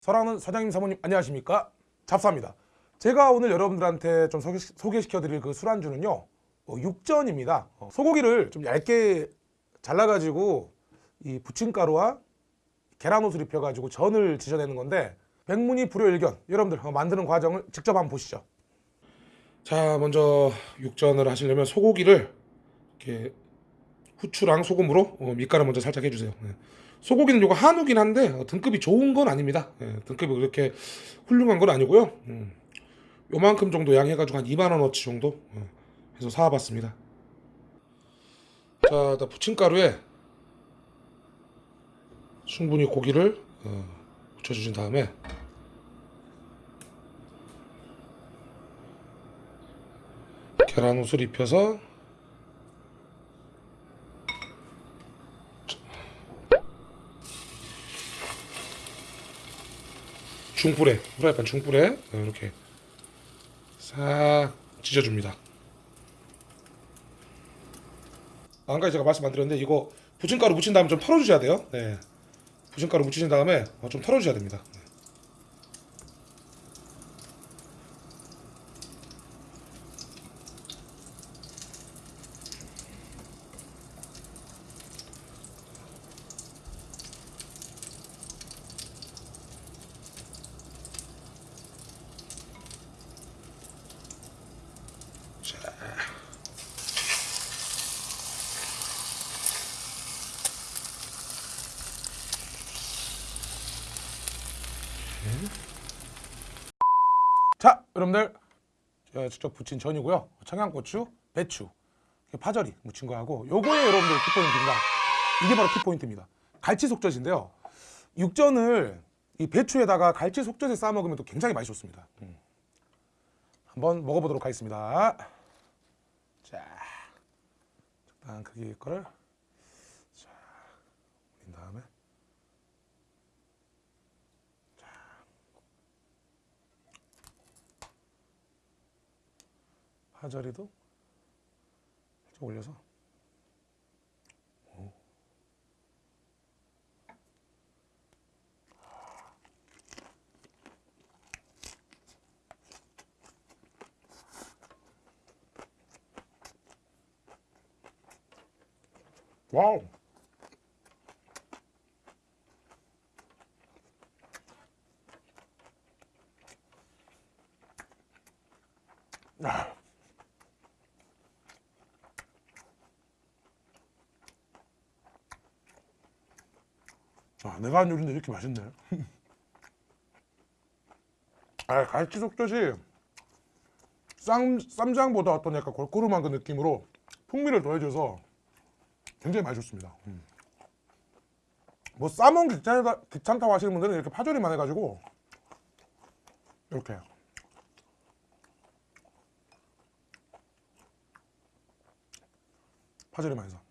사랑하는 사장님 사모님 안녕하십니까? 잡사입니다. 제가 오늘 여러분들한테 좀 소개, 시켜 드릴 그 술안주는요 어, 육전입니다. 어, 소고기를 좀 얇게 잘라가지고 이 부침가루와 계란옷을 입혀가지고 전을 지져내는 건데 백문이 불여일견 여러분들 한번 만드는 과정을 직접 한번 보시죠 자 먼저 육전을 하시려면 소고기를 이렇게 후추랑 소금으로 어, 밑간을 먼저 살짝 해주세요. 네. 소고기는 이거 한우긴 한데 어, 등급이 좋은 건 아닙니다. 예, 등급이 그렇게 훌륭한 건 아니고요. 음, 요만큼 정도 양 해가지고 한 2만원어치 정도 어, 해서 사와봤습니다. 자 일단 부침가루에 충분히 고기를 어, 묻혀주신 다음에 계란 옷을 입혀서 중불에 후라이팬 중불에 이렇게 싹 지져줍니다. 아, 한 가지 제가 말씀 안 드렸는데 이거 부침가루 묻힌 다음에 좀 털어주셔야 돼요. 네. 부침가루 묻히신 다음에 어, 좀 털어주셔야 됩니다 자, 여러분들 직접 부친 전이고요. 청양고추, 배추, 파절이 묻힌 거하고 요거에 여러분들 키포인트입니다. 이게 바로 키포인트입니다. 갈치 속젓인데요. 육전을 이 배추에다가 갈치 속젓에 싸 먹으면 또 굉장히 맛이 좋습니다. 음. 한번 먹어보도록 하겠습니다. 자, 적당한 크기의 거를 자, 올린 다음에 자, 파절이도 살짝 올려서 오. 와우. 아, 내가 한 요리인데 이렇게 맛있네. 아, 갈치 속젓이 쌈, 쌈장보다 어떤 약간 골고루한 그 느낌으로 풍미를 더해줘서 굉장히 맛이 좋습니다. 음. 뭐 싸먹기 귀찮다, 귀찮다고 하시는 분들은 이렇게 파절이만 해가지고 이렇게 파절이만 해서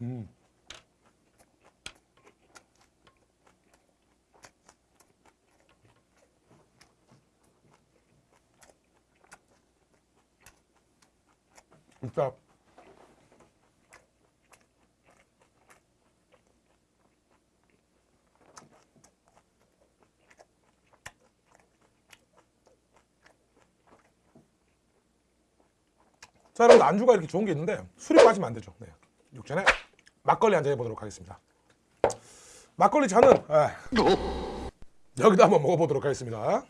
음. 진짜 자 여러분 안주가 이렇게 좋은 게 있는데 술이 빠지면 안 되죠 네. 육전에 막걸리 한 잔 해보도록 하겠습니다 막걸리 잔은 에, 여기다 한번 먹어보도록 하겠습니다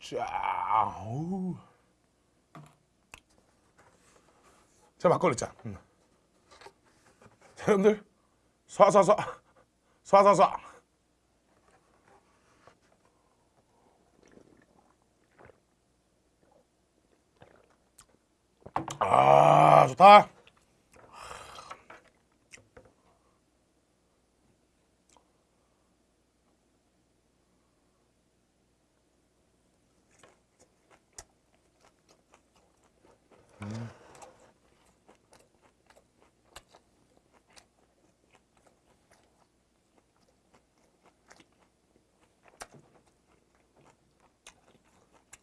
자, 어우. 자 막걸리 짠. 음. 자, 여러분들 쏴쏴쏴 쏴쏴쏴. 아 좋다.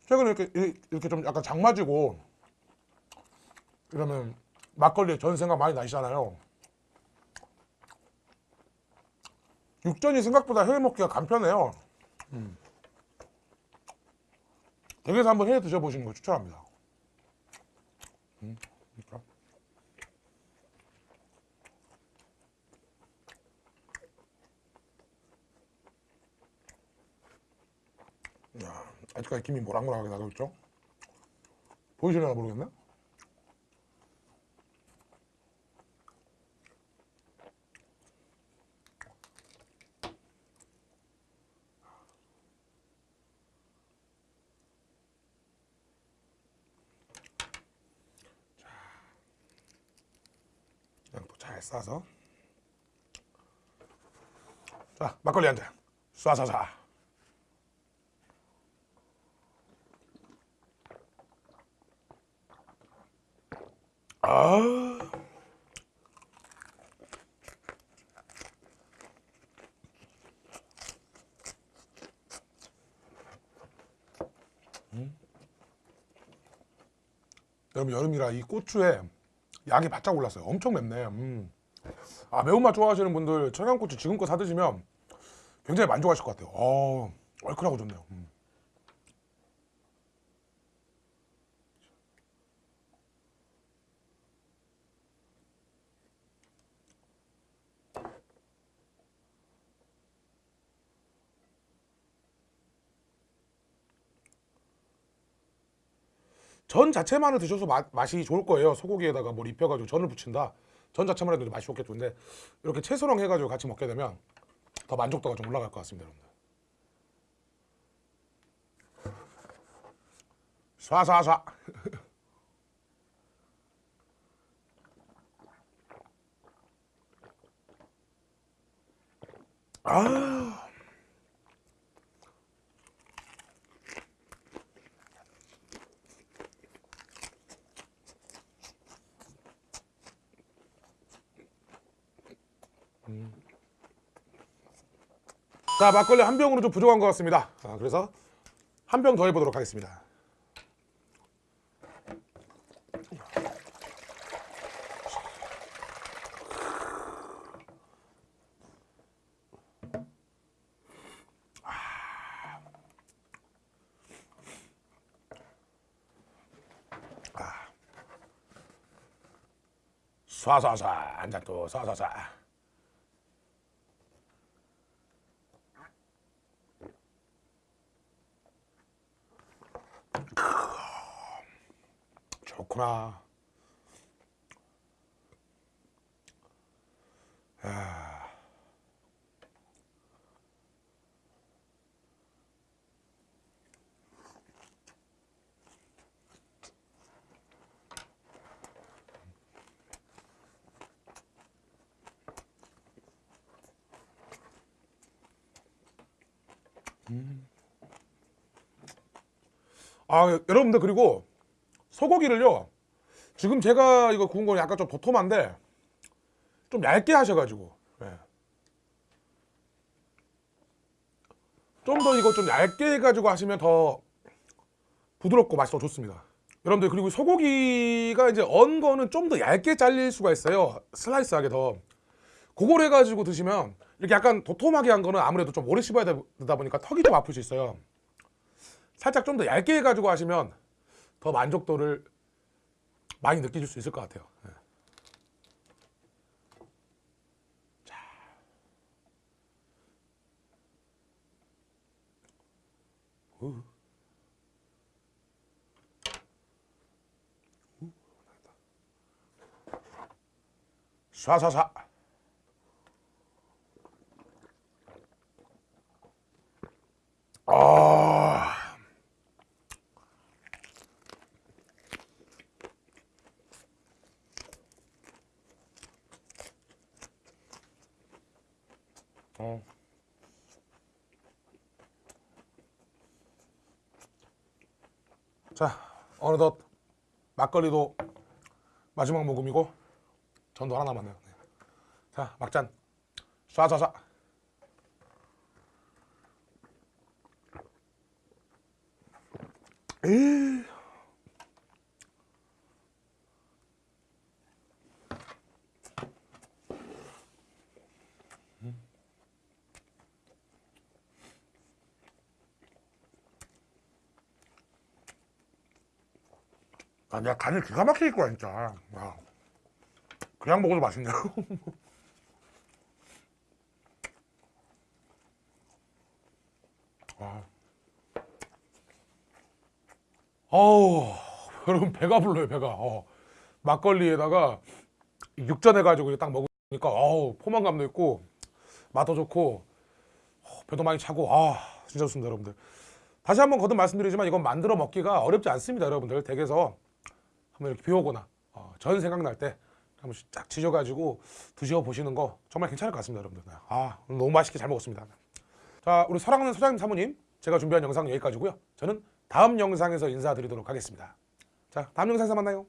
최근에 이렇게, 이렇게 좀 약간 장마지고 이러면 막걸리에 전 생각 많이 나시잖아요. 육전이 생각보다 해 먹기가 간편해요. 음. 댁에서 한번 해 드셔보시는 거 추천합니다. 음, 그러니까. 야, 아직까지 김이 모락모락하게 나고 있죠? 보이시려나 모르겠네? 싸서 자 막걸리 한 잔 쏴쏴쏴 아 음. 여러분 여름이라 이 고추에 약이 바짝 올랐어요. 엄청 맵네. 음. 아 매운맛 좋아하시는 분들 청양고추 지금껏 사 드시면 굉장히 만족하실 것 같아요. 어, 얼큰하고 좋네요. 음. 전 자체만을 드셔서 맛, 맛이 좋을 거예요. 소고기에다가 뭘 입혀가지고 전을 부친다. 전 자체만 해도 맛이 좋겠죠. 근데 이렇게 채소랑 해가지고 같이 먹게 되면 더 만족도가 좀 올라갈 것 같습니다, 여러분들. 쏴쏴쏴. 아. 자 막걸리 한 병으로 좀 부족한 것 같습니다. 아, 그래서 한 병 더 해보도록 하겠습니다. 쏴쏴쏴 한잔 또 쏴쏴쏴. 좋구나. 아. 아 여러분들 그리고 소고기를요 지금 제가 이거 구운 거는 약간 좀 도톰한데 좀 얇게 하셔가지고 좀더 이거 좀 얇게 해가지고 하시면 더 부드럽고 맛이 더 좋습니다. 여러분들 그리고 소고기가 이제 언 거는 좀 더 얇게 잘릴 수가 있어요. 슬라이스하게 더. 그걸 해가지고 드시면 이렇게 약간 도톰하게 한 거는 아무래도 좀 오래 씹어야 되다 보니까 턱이 좀 아플 수 있어요. 살짝 좀 더 얇게 해가지고 하시면 더 만족도를 많이 느끼실 수 있을 것 같아요. 예. 자. 우. 우. 쏴쏴쏴. 아. 자, 어느덧 막걸리도 마지막 모금이고 전도 하나 남았네요. 네. 자 막잔 쏴쏴쏴. 에이. 아, 내가 간을 기가 막히게 있고 진짜. 와. 그냥 먹어도 맛있네요. 와. 어우, 여러분 배가 불러요, 배가. 어. 막걸리에다가 육전 해가지고 딱 먹으니까 어우, 포만감도 있고 맛도 좋고 어, 배도 많이 차고 아 진짜 좋습니다, 여러분들. 다시 한번 거듭 말씀드리지만 이건 만들어 먹기가 어렵지 않습니다, 여러분들. 댁에서 한번 이렇게 비 오거나 어, 전 생각날 때 한번 쫙 지져가지고 드셔 보시는 거 정말 괜찮을 것 같습니다, 여러분들. 아 너무 맛있게 잘 먹었습니다. 자, 우리 사랑하는 소장님 사모님, 제가 준비한 영상 여기까지고요. 저는 다음 영상에서 인사드리도록 하겠습니다. 자, 다음 영상에서 만나요.